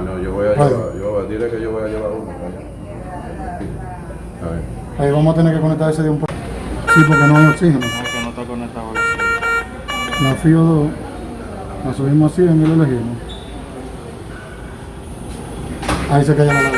no, yo voy a llevar, yo, dile que yo voy a llevar uno. A ver. Ahí vamos a tener que conectar ese de un poco. Sí, porque no hay oxígeno. No, que no está conectado así. La FIO 2, la subimos así y lo elegimos. Ahí se calla la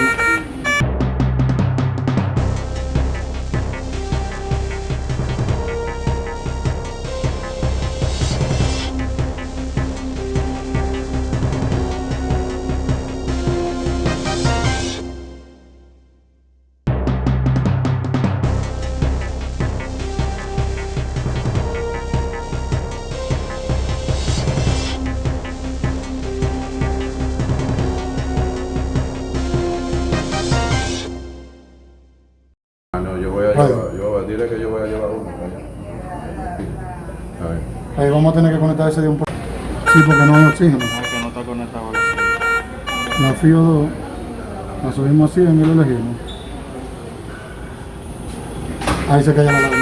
voy a llevar, yo, dile que yo voy a llevar uno. A ver. Ahí vamos a tener que conectar ese de un poco. Sí, porque no hay oxígeno. No, que no está conectado así. La FIO 2, la subimos así y lo elegimos. Ahí se calla la.